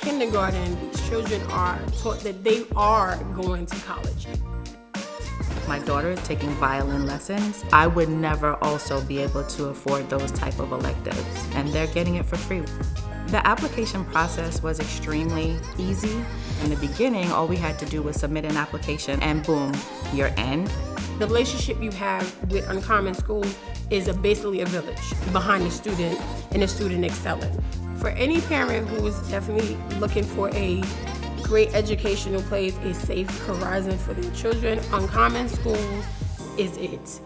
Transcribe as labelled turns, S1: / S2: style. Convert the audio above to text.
S1: kindergarten, these children are taught that they are going to college.
S2: My daughter is taking violin lessons. I would never also be able to afford those type of electives, and they're getting it for free. The application process was extremely easy. In the beginning, all we had to do was submit an application and boom, you're in.
S1: The relationship you have with Uncommon School is a, basically a village behind the student and the student excelling. For any parent who is definitely looking for a great educational place, a safe horizon for their children, Uncommon Schools is it.